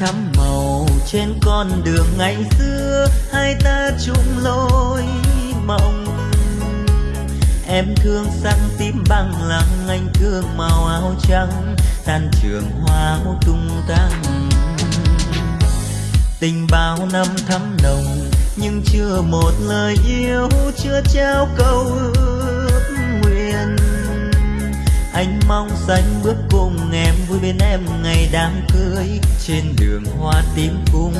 thắm màu trên con đường ngày xưa, hai ta chung lối mộng. Em thương sắc tím băng lăng anh thương màu áo trắng, tan trường hoa tung tăng. Tình bao năm thắm nồng, nhưng chưa một lời yêu, chưa trao câu ước anh mong xanh bước cùng em, vui bên em ngày đám cưới. Trên đường hoa tím cung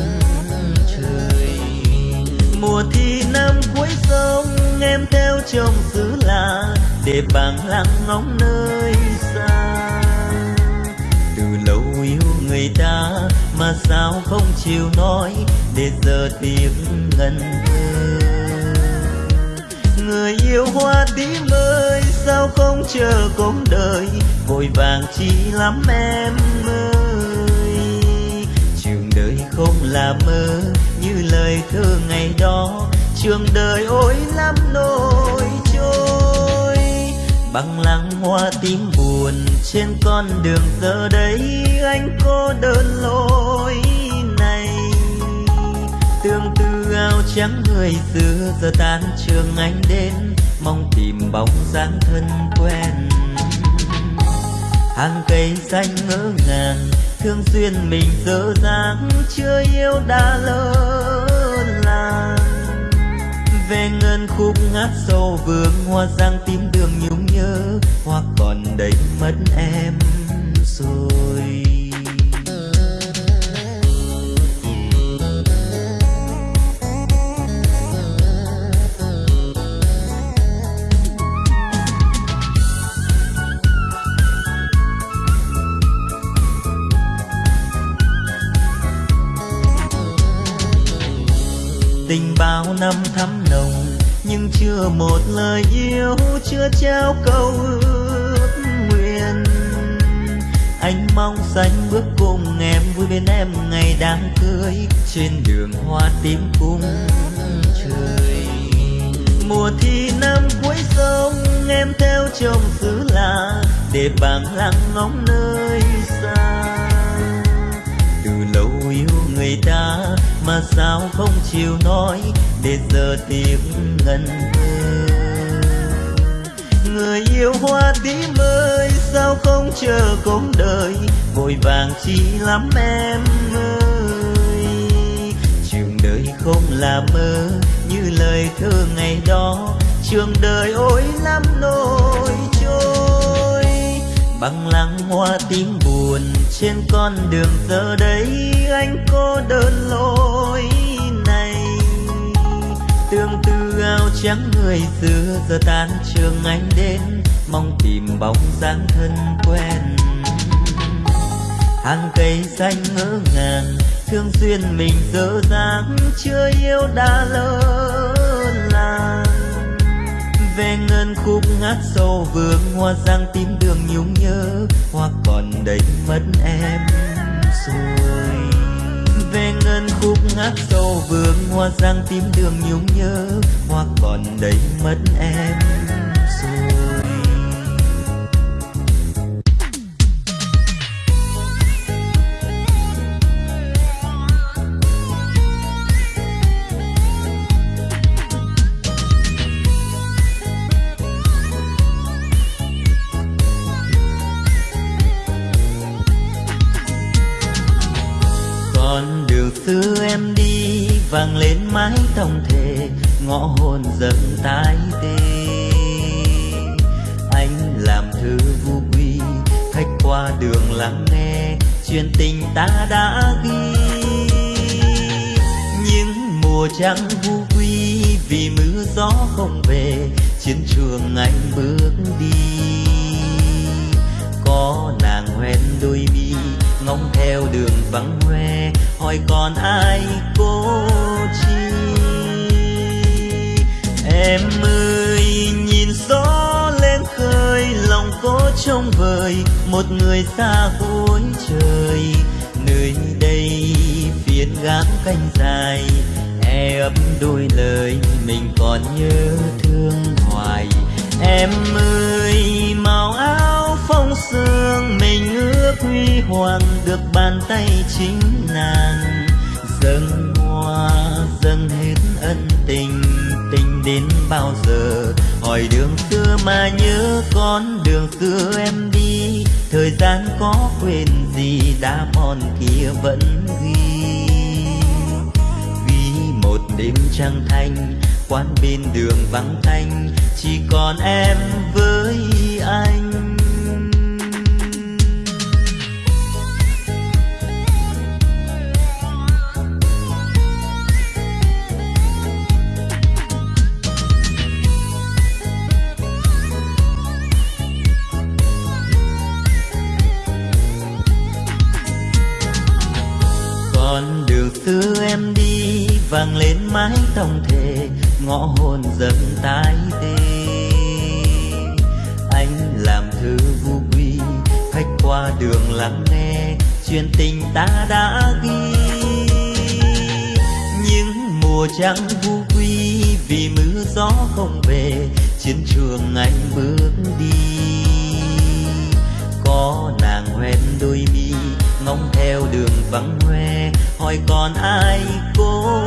trời. Mùa thi năm cuối sông, em theo chồng xứ lạ, để bằng lặng ngóng nơi xa. Từ lâu yêu người ta, mà sao không chịu nói, để giờ tiếng ngân thơ hoa tím ơi sao không chờ cũng đời? Vội vàng chi lắm em ơi. Trường đời không là mơ, như lời thơ ngày đó. Trường đời ôi lắm nỗi trôi. Bằng lăng hoa tím buồn trên con đường giờ đây. Anh cô đơn lối này. Tương tư áo trắng người xưa, giờ tan trường anh đến mong tìm bóng dáng thân quen. Hàng cây xanh ngỡ ngàng, thương duyên mình dở dáng chưa yêu đã lớn làng. Về ngân khúc ngát sâu vương hoa giang tím đường nhung nhớ, hoa còn đầy mất em rồi. Tình bao năm thắm nồng, nhưng chưa một lời yêu, chưa trao câu ước nguyện. Anh mong xanh bước cùng em, vui bên em ngày đám cưới, trên đường hoa tím cung trời. Mùa thi năm cuối sông, em theo chồng xứ lạ, để bằng lặng ngóng nơi xa. Từ lâu yêu người ta mà sao không chịu nói để giờ tiếng ngân thơ. Người yêu hoa tím ơi, sao không chờ cũng đời, vội vàng chi lắm em ơi. Trường đời không là mơ, như lời thơ ngày đó, trường đời ôi lắm nỗi bằng lăng hoa tím buồn trên con đường giờ đây, anh cô đơn lối này. Tương tư áo trắng người xưa giờ tan trường anh đến, mong tìm bóng dáng thân quen. Hàng cây xanh ngỡ ngàng, thương duyên mình dở dáng chưa yêu đã lớn về ngân khúc ngát sâu vương hoa giang tím đường nhung nhớ, hoa còn đây mất em rồi. Về ngân khúc ngát sâu vương hoa giang tím đường nhung nhớ, hoa còn đây mất em em đi vang lên mái tông thề, ngõ hồn dần tái tê. Anh làm thư vu quy, khách qua đường lắng nghe, chuyện tình ta đã ghi. Những mùa trăng vu quy vì mưa gió không về, chiến trường anh bước đi. Có nàng hoen đôi mi ngóng theo đường vắng hoe, hỏi còn ai cô chi? Em ơi, nhìn gió lên khơi, lòng cô trông vời, một người xa cuối trời. Nơi đây phiến gác canh dài e ấp đôi lời mình còn nhớ thương hoài. Em ơi, màu áo phong sương mình ước huy hoàng được bàn tay chính nàng. Dâng hoa, dâng hết ân tình tình đến bao giờ? Hỏi đường xưa mà nhớ con đường xưa em đi. Thời gian có quên gì, đã mòn kia vẫn ghi. Vì một đêm trăng thanh, quán bên đường vắng thanh chỉ còn em với anh. Mái tổng thể, ngõ hồn dần tái tê. Anh làm thư vu quy, khách qua đường lắng nghe, chuyện tình ta đã ghi. Những mùa trăng vu quy vì mưa gió không về, chiến trường anh bước đi. Có nàng hoen đôi mi ngóng theo đường vắng hoe, hỏi còn ai cô?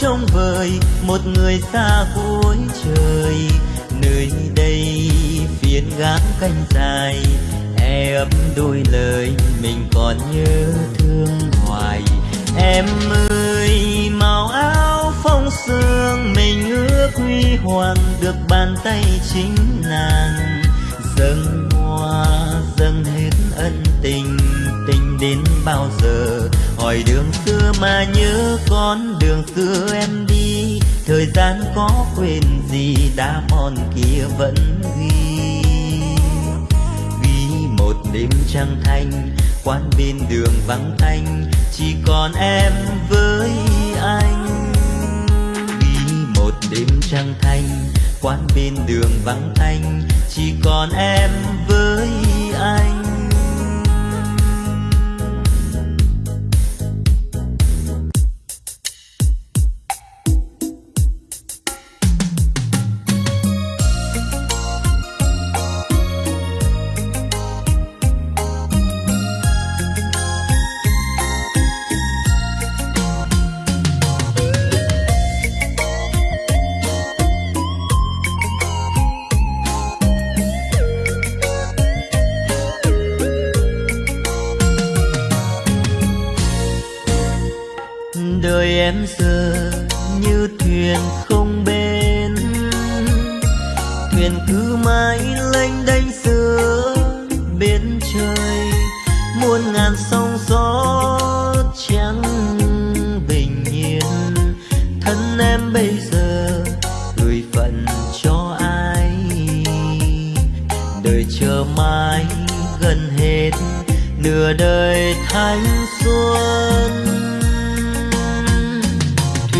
Trông vời, một người xa cuối trời. Nơi đây phiên gác canh dài e ấp đôi lời mình còn nhớ thương hoài. Em ơi, màu áo phong sương mình ước huy hoàng được bàn tay chính nàng. Dâng hoa, dâng hết ân tình tình đến bao giờ hỏi đường xưa mà nhớ con đường xưa em đi. Thời gian có quên gì đã mòn kia vẫn ghi. Ghi một đêm trăng thanh, quán bên đường vắng thanh chỉ còn em với anh. Ghi một đêm trăng thanh, quán bên đường vắng thanh chỉ còn em với anh.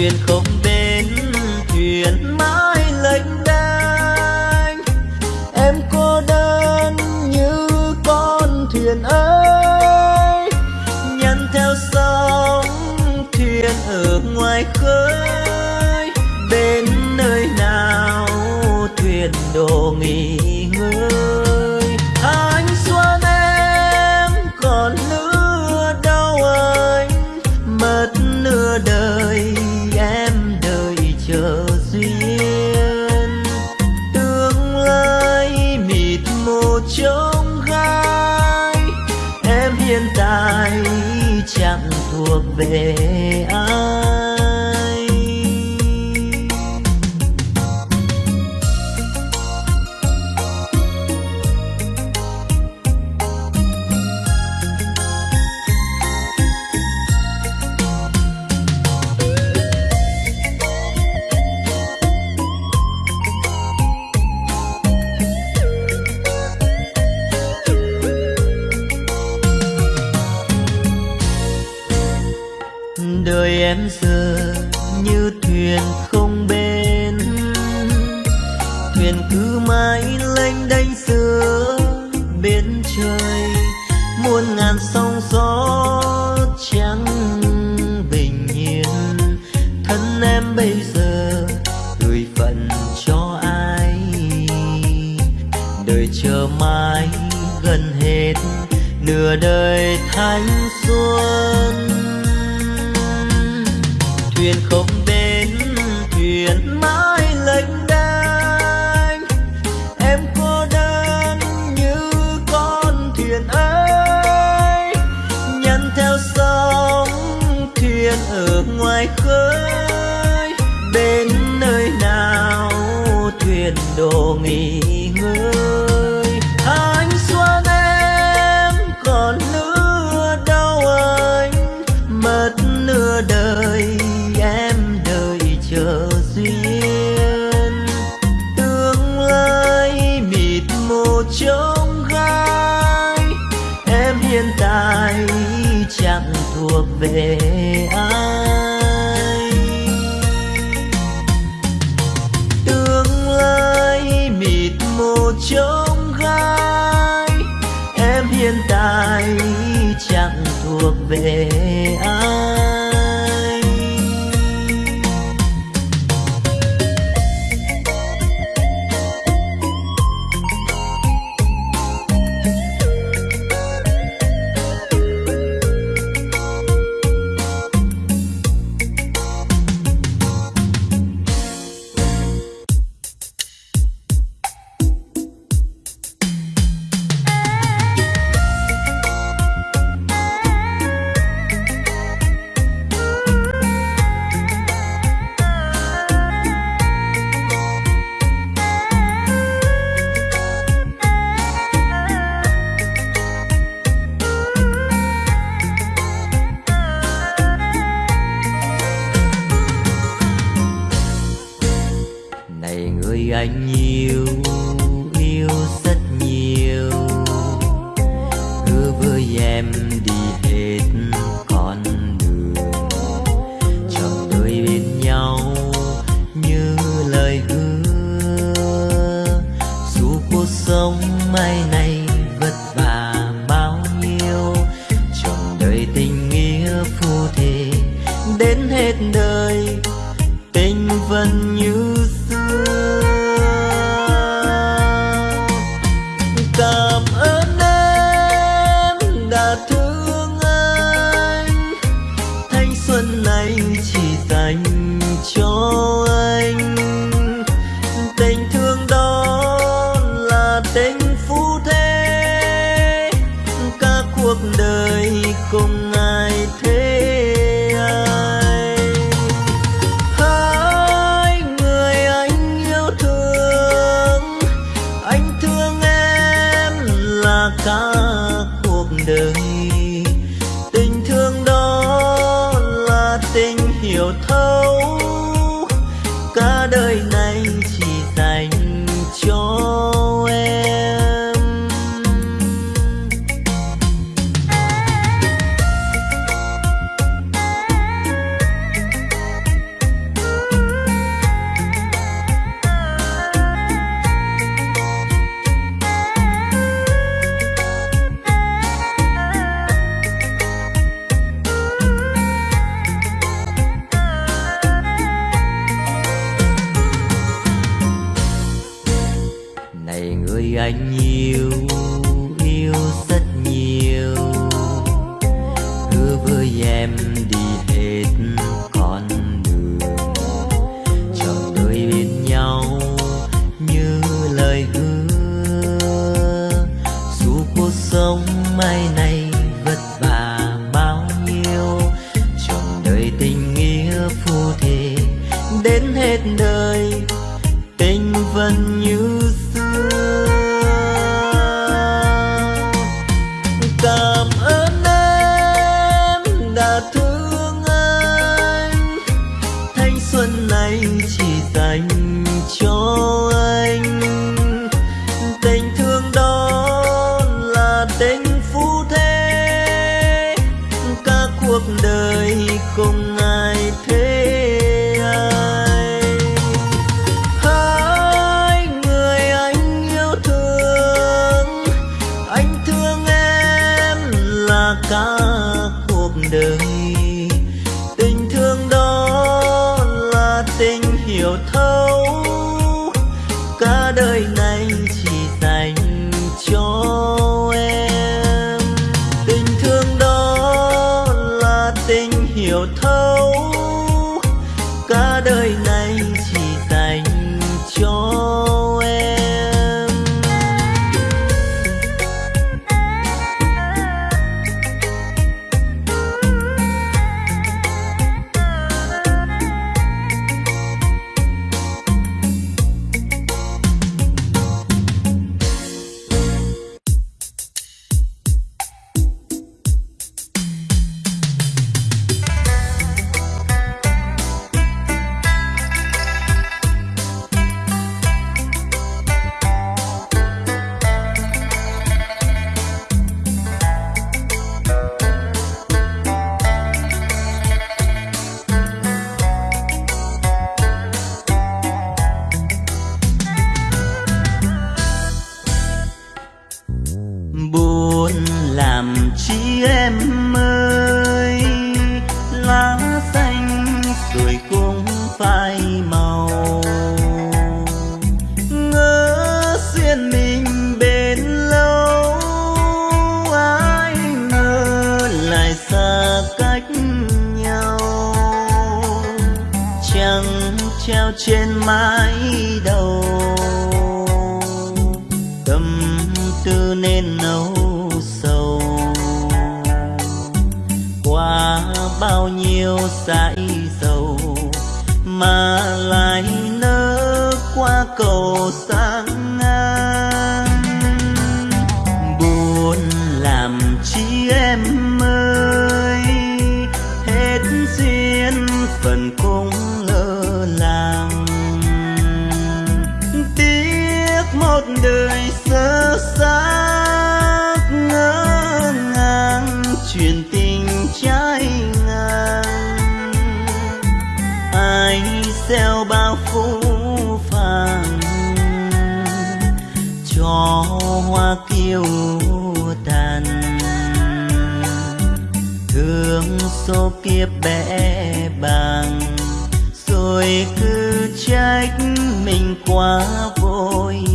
Thuyền không bên thuyền mãi lênh đênh. Em cô đơn như con thuyền ơi nhăn theo sóng thuyền ở ngoài khơi. Bên nơi nào thuyền đồ nghỉ gieo bao phú phàng, cho hoa kiêu tàn. Thương số kiếp bẽ bàng, rồi cứ trách mình quá vội.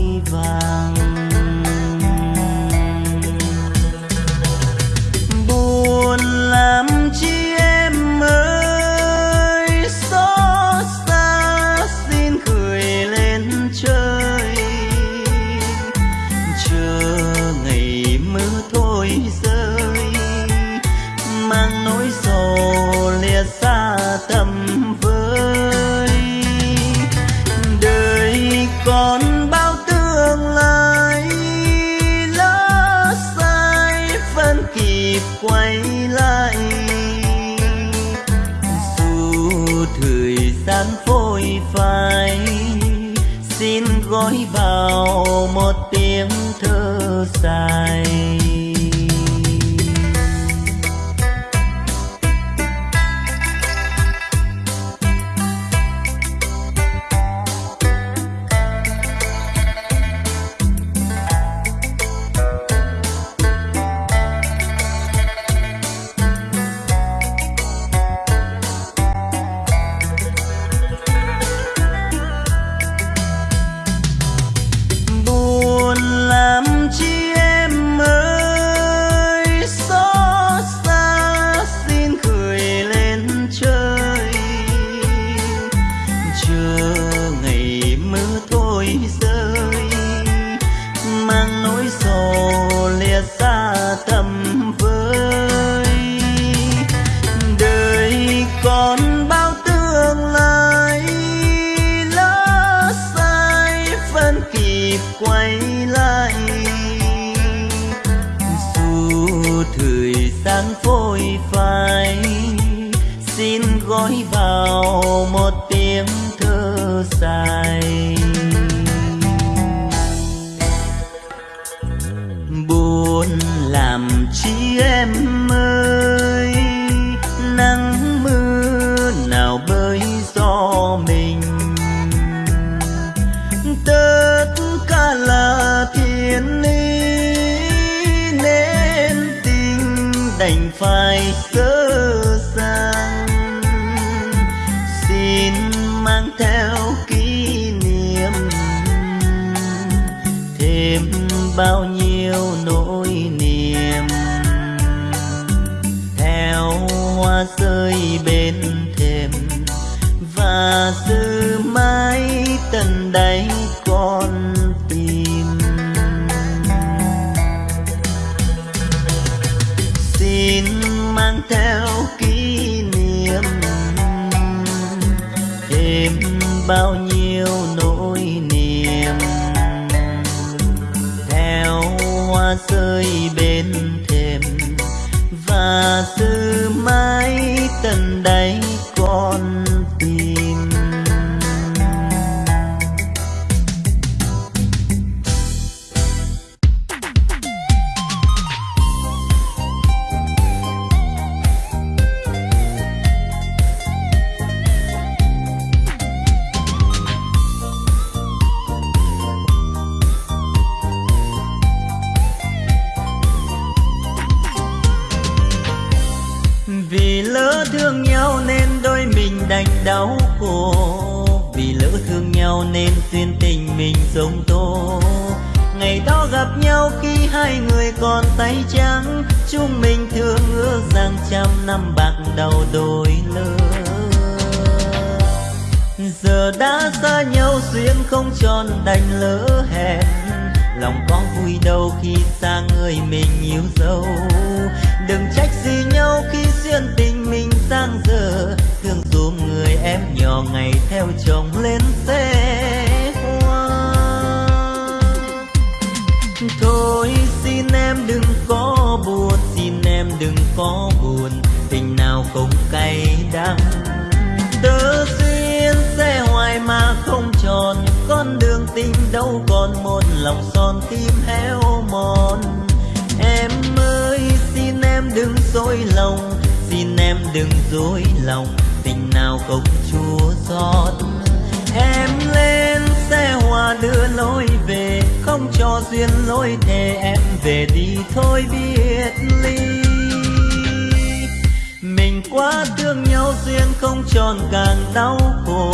Đầu. Đừng trách gì nhau khi duyên tình mình sang giờ thương dùm người em nhỏ ngày theo chồng lên xe hoa. Thôi xin em đừng có buồn, xin em đừng có buồn. Tình nào cũng cay đắng. Tớ duyên xe hoài mà không tròn. Con đường tình đâu còn một, lòng son tim héo mòn em ơi, xin em đừng dối lòng, xin em đừng dối lòng. Tình nào không chua xót em lên xe hoa đưa lối về, không cho duyên lối thề, em về đi thôi biết ly. Mình quá thương nhau duyên không tròn càng đau khổ.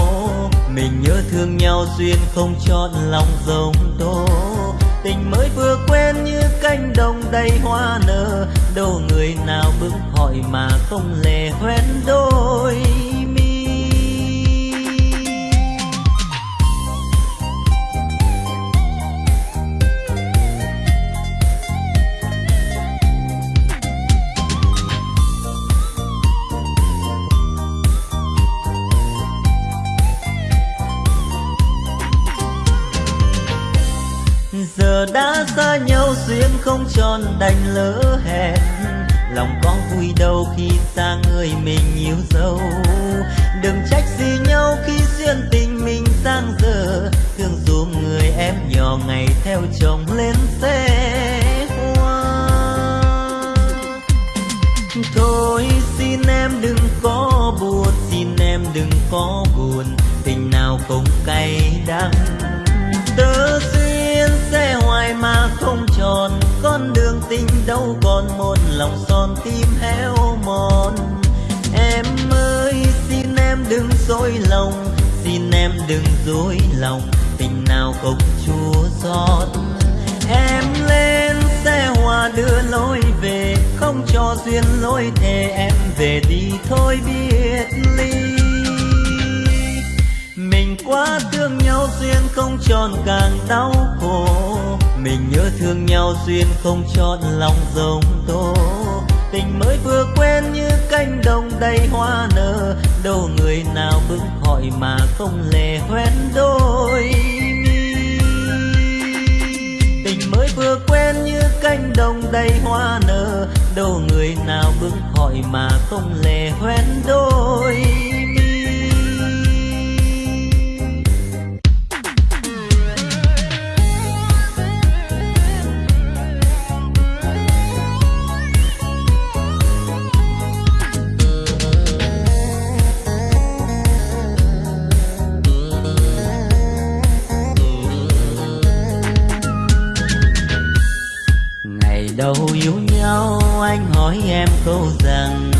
Mình nhớ thương nhau duyên không chọn lòng giống tôi tình mới vừa quen như cánh đồng đầy hoa nở. Đâu người nào bước hỏi mà không lè hoen đôi. Đã xa nhau duyên không tròn đành lỡ hẹn. Lòng có vui đâu khi xa người mình yêu dấu. Đừng trách gì nhau khi duyên tình mình sang giờ thương dùm người em nhỏ ngày theo chồng lên xe hoa. Thôi xin em đừng có buồn, xin em đừng có buồn. Tình nào cũng cay đắng, tớ xin xe hoài mà không tròn. Con đường tình đâu còn một lòng son tim héo mòn. Em ơi, xin em đừng dối lòng, xin em đừng dối lòng. Tình nào không chua xót. Em lên xe hoa đưa lối về, không cho duyên lối thề, em về đi thôi biết ly tình quá thương nhau duyên không tròn càng đau khổ. Mình nhớ thương nhau duyên không tròn lòng giống tố. Tình mới vừa quen như cánh đồng đầy hoa nở. Đâu người nào bước hỏi mà không lè hoen đôi mi. Tình mới vừa quen như cánh đồng đầy hoa nở. Đâu người nào bước hỏi mà không lè hoen đôi câu rằng,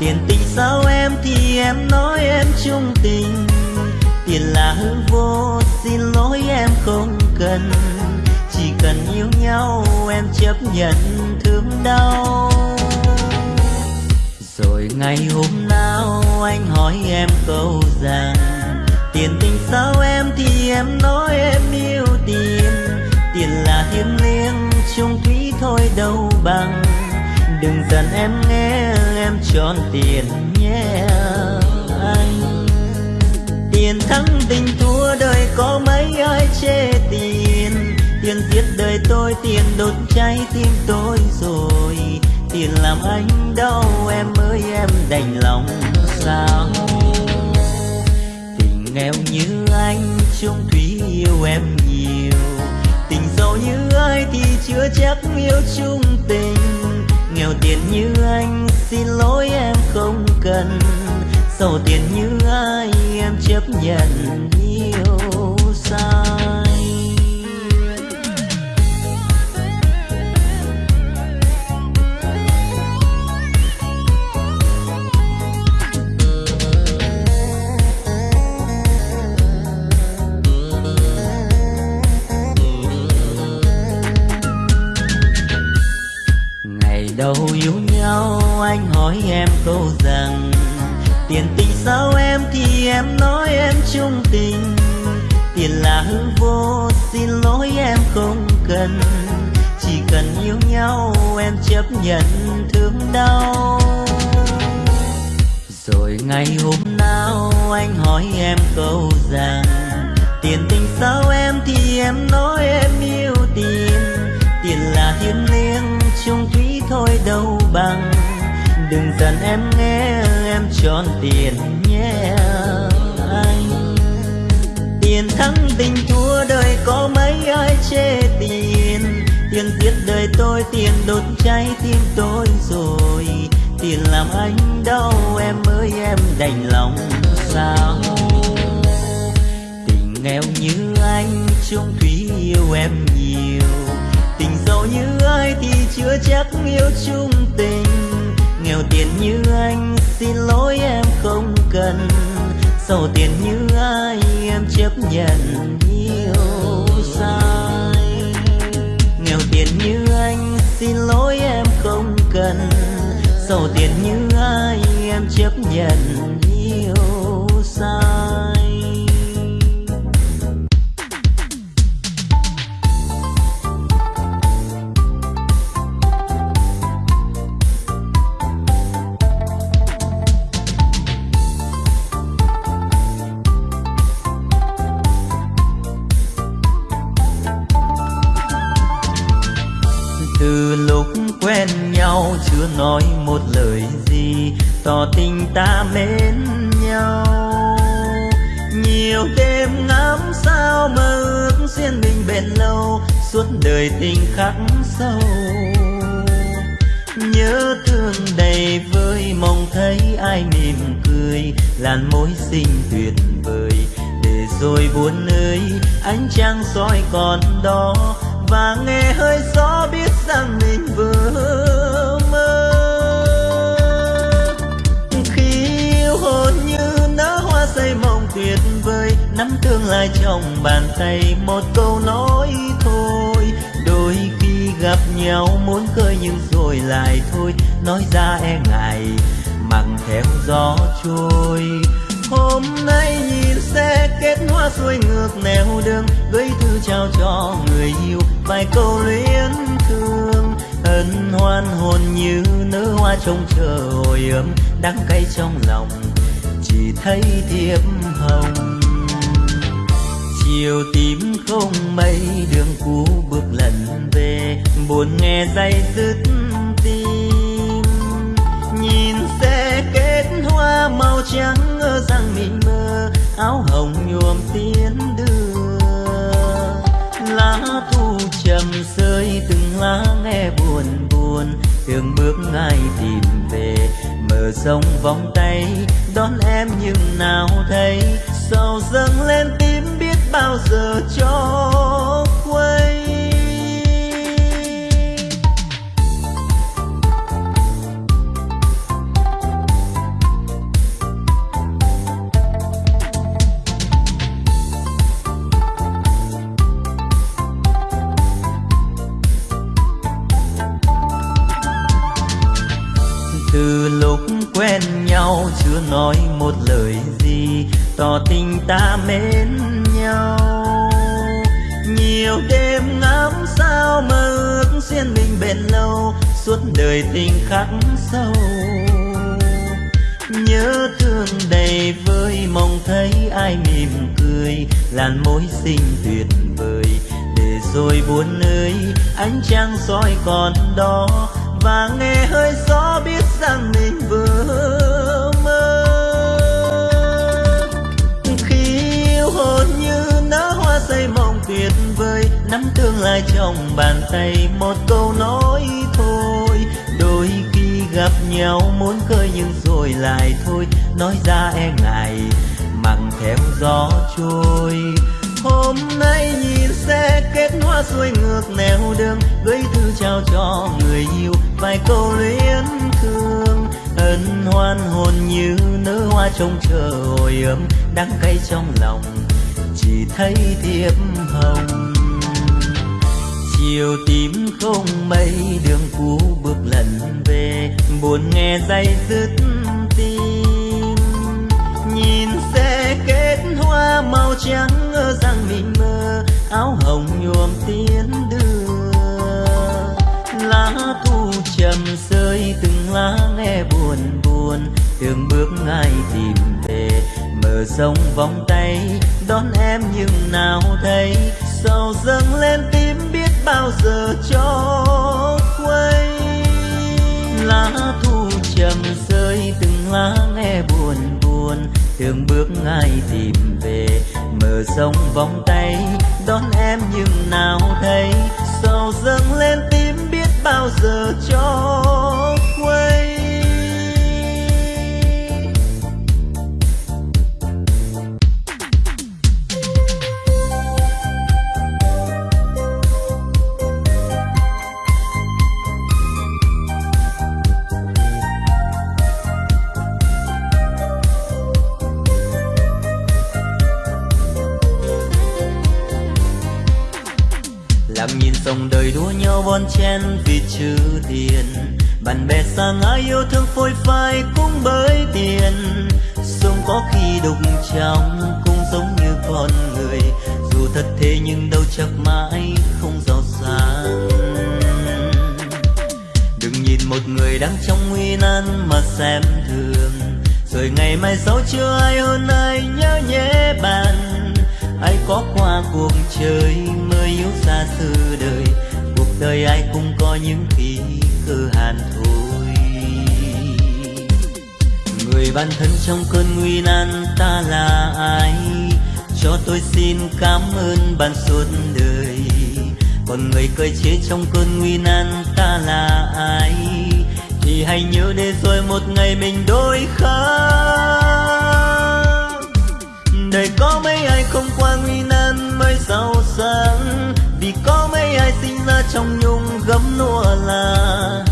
tiền tình sao em thì em nói em chung tình. Tiền là hư vô, xin lỗi em không cần. Chỉ cần yêu nhau, em chấp nhận thương đau. Rồi ngày hôm nào anh hỏi em câu rằng, tiền tình sao em thì em nói em yêu tiền tiền là thiêng liêng, chung thúy thôi đâu bằng cần em nghe em chọn tiền nhé anh. Tiền thắng tình thua đời có mấy ai chê tiền? Tiền giết đời tôi, tiền đốt cháy tim tôi rồi. Tiền làm anh đau em ơi, em đành lòng sao? Tình nghèo như anh, chung thủy yêu em nhiều. Tình giàu như ai thì chưa chắc yêu chung tình nghèo tiền như anh, xin lỗi em không cần. Giàu tiền như ai, em chấp nhận. Nhận thương đau. Rồi ngày hôm nào anh hỏi em câu rằng, tiền tình sao em thì em nói em yêu tiền. Tiền là thiên liêng chung thủy thôi đâu bằng. Đừng giận em nghe, em tròn tiền nhé anh. Tiền thắng tình thua đời có mấy ai chê tiền. Tiền giết đời tôi, tiền đốt trái tim tôi rồi? Tiền làm anh đau em ơi, em đành lòng sao? Tình nghèo như anh, chung thủy yêu em nhiều. Tình giàu như ai thì chưa chắc yêu chung tình. Nghèo tiền như anh, xin lỗi em không cần. Giàu tiền như ai, em chấp nhận yêu sao? Xin lỗi em không cần. Sầu tiền như ai em chấp nhận yêu sao? Khắc sâu. Nhớ thương đầy vơi, mong thấy ai mỉm cười, làn môi xinh tuyệt vời. Để rồi buồn ơi, ánh trăng soi còn đó, và nghe hơi gió biết rằng mình vừa mơ. Khi yêu hồn như nở hoa say mộng tuyệt vời, nắm tương lai trong bàn tay một câu nhau, muốn khơi nhưng rồi lại thôi. Nói ra e ngại mặc theo gió trôi. Hôm nay nhìn xe kết hoa xuôi ngược nẻo đường, gửi thư trao cho người yêu, vài câu luyến thương. Ân hoan hồn như nở hoa trông chờ hồi ấm, đắng cay trong lòng, chỉ thấy thiệp hồng chiều tím không mây, đường cũ bước lần về. Buồn nghe day dứt tim, nhìn xe kết hoa màu trắng ngơ rằng mình mơ áo hồng nhuộm tiến đưa. Lá thu trầm rơi, từng lá nghe buồn buồn, từng bước ngay tìm về. Mở rộng vòng tay, đón em nhưng nào thấy sầu dâng lên tim biết bao giờ cho quay từ lúc quen nhau chưa nói một lời gì, tỏ tình ta mến nhau. Nhiều đêm ngắm sao mơ ước duyên mình bền lâu, suốt đời tình khắc sâu. Nhớ thương đầy vơi, mong thấy ai mỉm cười, làn môi xinh tuyệt vời. Để rồi buồn ơi, ánh trăng soi còn đó, và nghe hơi gió biết rằng mình tương lai trong bàn tay, một câu nói thôi. Đôi khi gặp nhau muốn khơi nhưng rồi lại thôi. Nói ra e ngại, mặn theo gió trôi. Hôm nay nhìn xe kết hoa xuôi ngược nẻo đường, gửi thư trao cho người yêu, vài câu luyến thương. Ân hoan hồn như nở hoa trông chờ hồi ấm, đắng cay trong lòng, chỉ thấy thiệp hồng chiều tím không mây, đường cũ bước lần về, buồn nghe dây dứt tim. Nhìn xe kết hoa màu trắng ngỡ rằng mình mơ áo hồng nhuộm tiến đưa. Lá thu trầm rơi, từng lá nghe buồn buồn đường bước ngay tìm về. Mở rộng vòng tay, đón em nhưng nào thấy sầu dâng lên tim biết bao giờ cho quay? Lá thu trầm rơi, từng lá nghe buồn buồn. Thường bước ai tìm về, mở rộng vòng tay. Đón em nhưng nào thấy, sầu dâng lên tim biết bao giờ cho nhau vì chữ tiền bạn bè xa ngã yêu thương phôi phai cũng bởi tiền. Sống có khi đục trong cũng giống như con người. Dù thật thế nhưng đâu chắc mãi không giàu sang đừng nhìn một người đang trong nguy nan mà xem thường. Rồi ngày mai sau chưa ai hơn ai nhớ nhé bạn. Ai có qua đời ai cũng có những khi cơ hàn thôi. Người bạn thân trong cơn nguy nan ta là ai? Cho tôi xin cảm ơn bạn suốt đời. Còn người cơi chế trong cơn nguy nan ta là ai? Thì hãy nhớ để rồi một ngày mình đôi khác đời có mấy ai không qua nguy nan mới giàu sang có mấy ai sinh ra trong nhung gấm nua là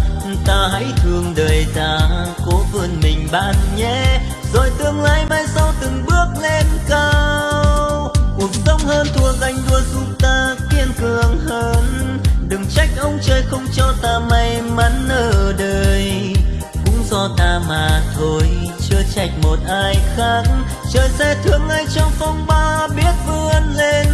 ta hãy thương đời ta, cố vươn mình bạn nhé. Rồi tương lai mai sau từng bước lên cao, cuộc sống hơn thua ganh đua giúp ta kiên cường hơn. Đừng trách ông trời không cho ta may mắn ở đời, cũng do ta mà thôi, chưa trách một ai khác. Trời sẽ thương ai trong phong ba biết vươn lên.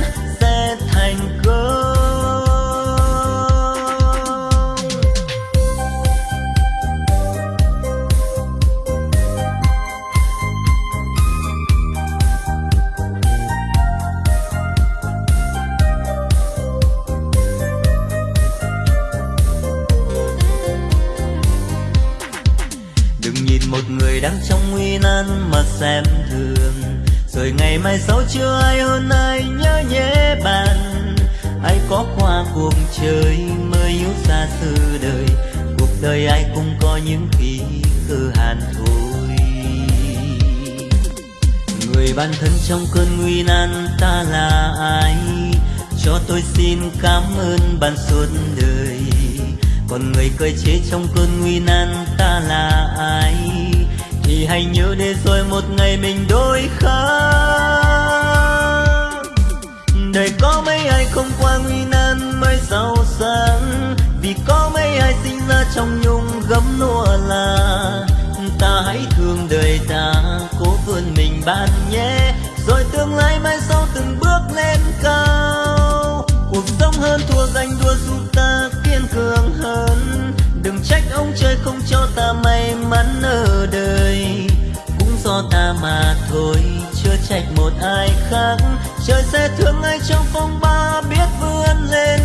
Gian mà xem thường. Rồi ngày mai sau chưa ai hơn ai nhớ nhé bạn. Ai có qua cuộc chơi mới yếu xa xưa đời. Cuộc đời ai cũng có những khi cơ hàn thôi người bạn thân trong cơn nguy nan ta là ai? Cho tôi xin cảm ơn bạn suốt đời. Còn người cười chế trong cơn nguy nan ta là ai? Thì hãy nhớ để rồi một ngày mình đôi khác đời có mấy ai không qua nguy nan mới giàu sang? Vì có mấy ai sinh ra trong nhung gấm nua là ta hãy thương đời ta, cố vươn mình bạn nhé. Rồi tương lai mai sau từng bước lên cao. Cuộc sống hơn thua ganh đua giúp ta kiên cường hơn. Đừng trách ông trời không cho ta ta mà thôi. Chưa trách một ai khác. Trời sẽ thương ai trong phong ba biết vươn lên.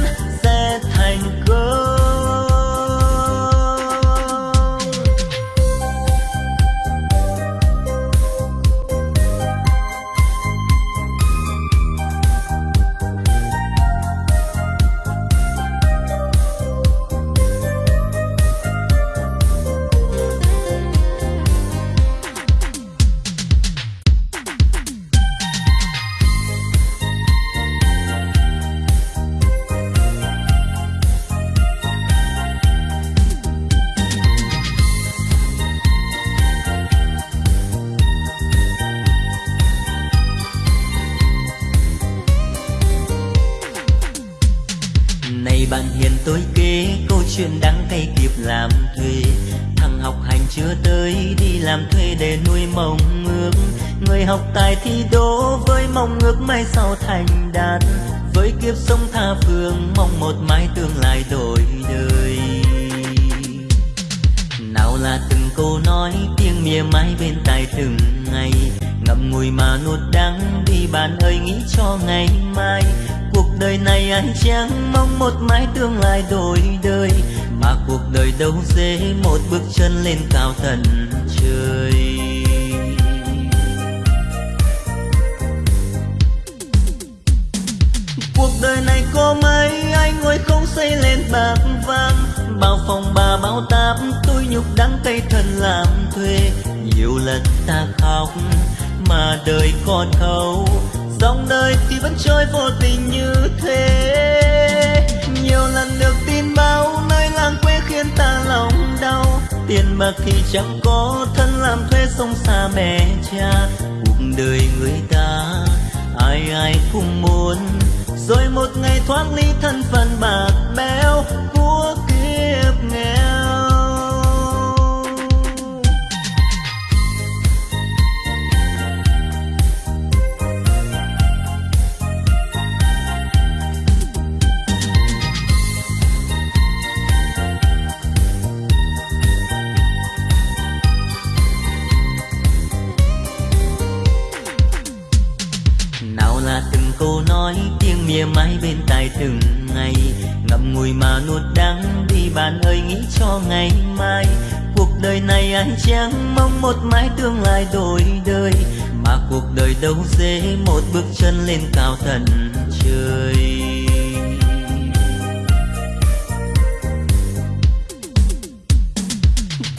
Bạn hiền tôi kể câu chuyện đắng cay kịp làm thuê. Thằng học hành chưa tới, đi làm thuê để nuôi mong ước. Người học tài thi đỗ với mong ước mai sau thành đạt. Với kiếp sống tha phương, mong một mái tương lai đổi đời. Nào là từng câu nói, tiếng mỉa mai bên tai từng ngày. Ngậm ngùi mà nuốt đắng đi bạn ơi nghĩ cho ngày mai cuộc đời này ai chẳng mong một mái tương lai đổi đời, mà cuộc đời đâu dễ một bước chân lên cao tận trời. Cuộc đời này có mấy anh ngồi không xây lên bạc vàng, bao phòng bà bao táp tôi nhục đắng cay thân làm thuê. Nhiều lần ta khóc mà đời còn thâu dòng đời thì vẫn trôi vô tình như thế. Nhiều lần được tin báo nơi làng quê khiến ta lòng đau. Tiền bạc thì chẳng có thân làm thuê sông xa mẹ cha. Cuộc đời người ta, ai ai cũng muốn. Rồi một ngày thoát ly thân phận bạc béo của mãi tương lai đổi đời, mà cuộc đời đâu dễ một bước chân lên cao tận trời.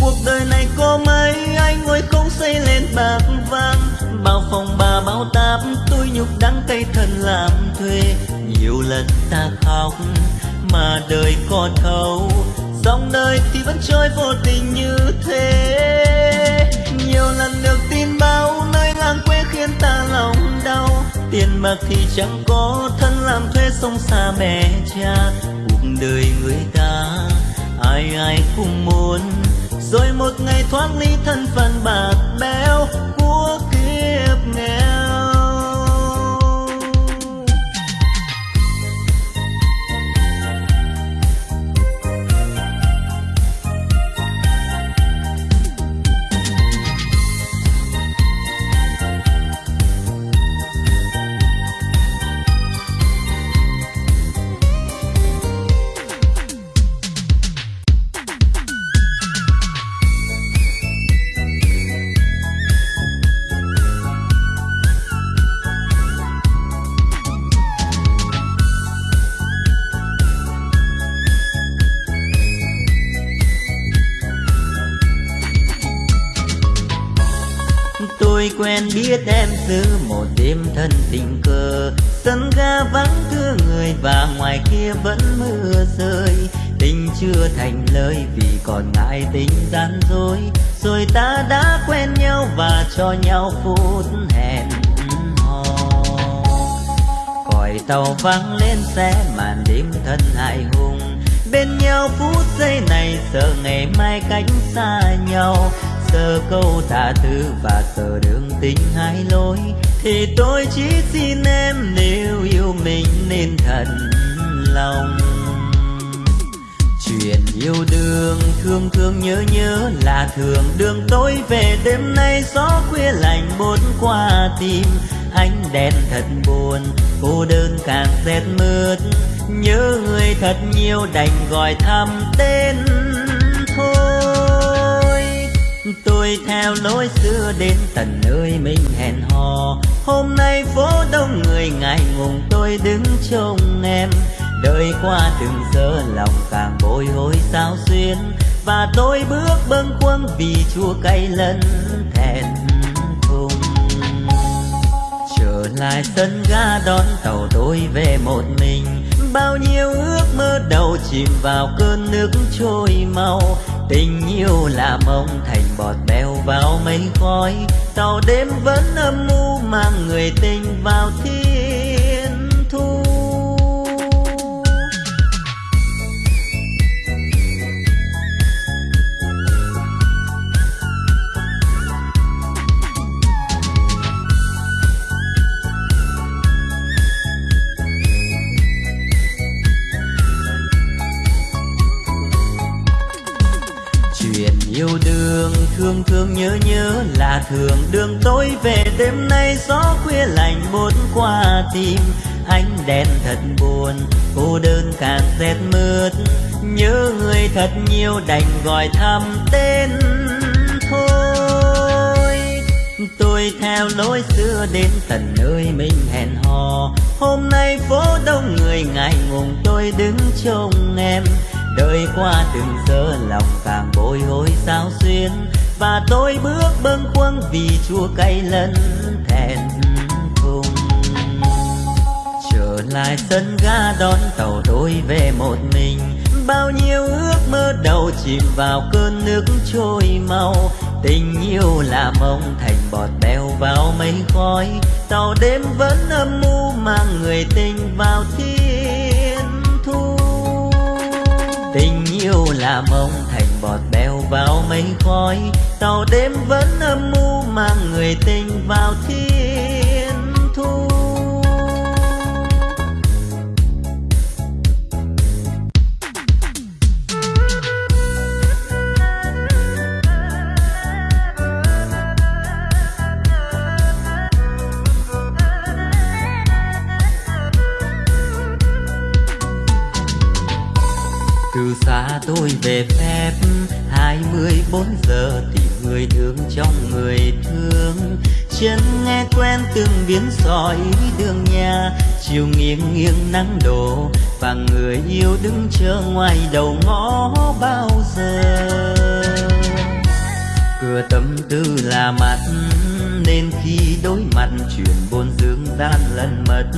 Cuộc đời này có mấy anh ngồi không xây lên bạc vàng, bao phòng bà bao táp tôi nhục đắng cây thân làm thuê. Nhiều lần ta khóc, mà đời có thấu, dòng đời thì vẫn trôi vô tình như thế. Tiền bạc thì chẳng có thân làm thuê sông xa mẹ cha. Cuộc đời người ta, ai ai cũng muốn. Rồi một ngày thoát ly thân phận bạc béo thành lời vì còn ngại tình gian dối. Rồi ta đã quen nhau và cho nhau phút hẹn hò. Còi tàu vang lên xe, màn đêm thân hại hùng. Bên nhau phút giây này sợ ngày mai cách xa nhau. Giờ câu tha thứ và giờ đường tình hai lối. Thì tôi chỉ xin em nếu yêu mình nên thật lòng chuyện yêu đương thương thương nhớ nhớ là thường. Đường tối về đêm nay gió khuya lạnh bốn qua tim. Ánh đèn thật buồn, cô đơn càng rét mướt. Nhớ người thật nhiều đành gọi thăm tên. Thôi, tôi theo lối xưa đến tận nơi mình hẹn hò. Hôm nay phố đông người ngại ngùng, tôi đứng trông em đời qua từng giờ lòng càng bồi hồi sao xuyên. Và tôi bước bâng khuâng vì chua cay lẫn thẹn thùng. Trở lại sân ga đón tàu tôi về một mình. Bao nhiêu ước mơ đầu chìm vào cơn nước trôi mau. Tình yêu là mong thành bọt bèo vào mây khói. Tàu đêm vẫn âm u mang người tình vào thiên thương thương nhớ nhớ là thường đường tối về. Đêm nay gió khuya lạnh buốt qua tim. Ánh đèn thật buồn, cô đơn càng rét mướt. Nhớ người thật nhiều đành gọi thăm tên thôi. Tôi theo lối xưa đến tận nơi mình hẹn hò. Hôm nay phố đông người ngại ngùng, tôi đứng trông em. Đời qua từng giờ lòng càng bồi hồi sao xuyên và tôi bước bâng khuâng vì chua cay lẫn thẹn thùng. Trở lại sân ga đón tàu tôi về một mình, bao nhiêu ước mơ đầu chìm vào cơn nước trôi mau. Tình yêu là mong thành bọt bèo vào mây khói, tàu đêm vẫn âm u mang người tình vào thiên thu. Tình yêu là mong thành bọt bèo vào mây khói, tàu đêm vẫn âm u mang người tình vào thiên thu. Từ xa tôi về phép hai mươi bốn giờ tìm người thương trong người thương. Chân nghe quen từng biến sỏi đường nhà. Chiều nghiêng nghiêng nắng đổ và người yêu đứng chờ ngoài đầu ngõ bao giờ. Cửa tâm tư là mặt, nên khi đối mặt chuyện buồn dương gian lần mật,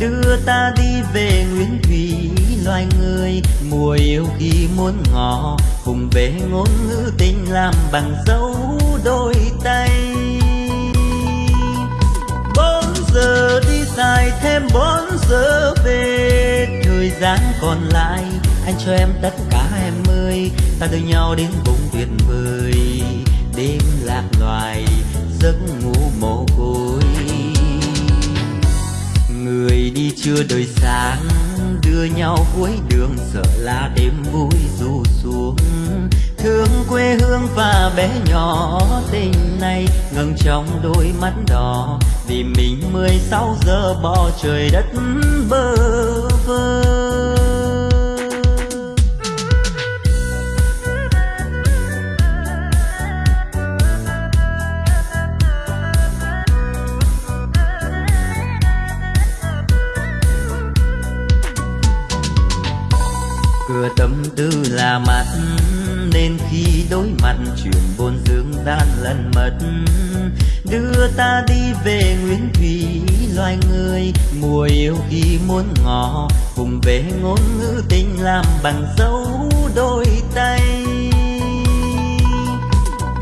đưa ta đi về Nguyễn thủy loài người. Mùa yêu khi muốn ngỏ cùng về ngôn ngữ tình làm bằng dấu đôi tay. Bốn giờ đi dài thêm bốn giờ về, thời gian còn lại, anh cho em tất cả em ơi. Ta đưa nhau đến vùng tuyệt vời, đêm lạc loài, giấc ngủ mồ côi. Người đi chưa đời sáng đưa nhau cuối đường, sợ là đêm vui du xuống. Thương quê hương và bé nhỏ, tình này ngừng trong đôi mắt đỏ. Vì mình mười sáu giờ bỏ trời đất bơ vơ. Chuyện buồn dương gian lần mật đưa ta đi về nguyên thủy, loài người mùa yêu khi muốn ngỏ. Cùng về ngôn ngữ tình làm bằng dấu đôi tay.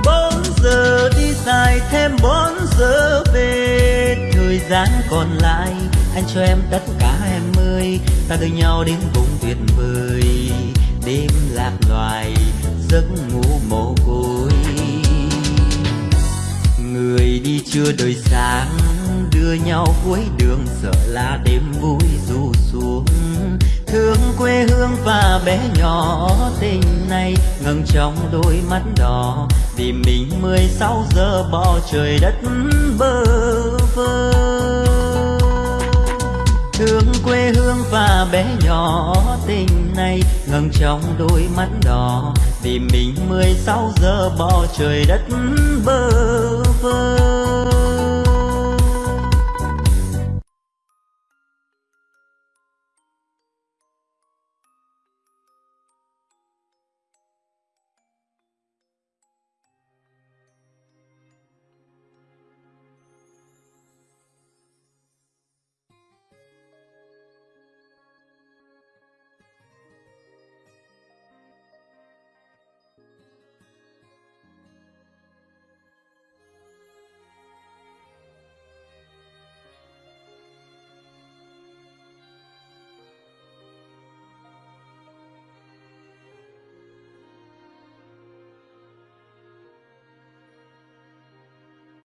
Bốn giờ đi dài, thêm bốn giờ về. Thời gian còn lại, anh cho em tất cả em ơi. Ta đưa nhau đến vùng tuyệt vời, đêm lạc loài, giấc ngủ người đi chưa đời sáng, đưa nhau cuối đường sợ là đêm vui dù xuống. Thương quê hương và bé nhỏ, tình này ngừng trong đôi mắt đỏ. Vì mình mười sáu giờ bỏ trời đất bơ vơ. Thương quê hương và bé nhỏ, tình này ngừng trong đôi mắt đỏ. Vì mình mười sáu giờ bỏ trời đất bơ vơ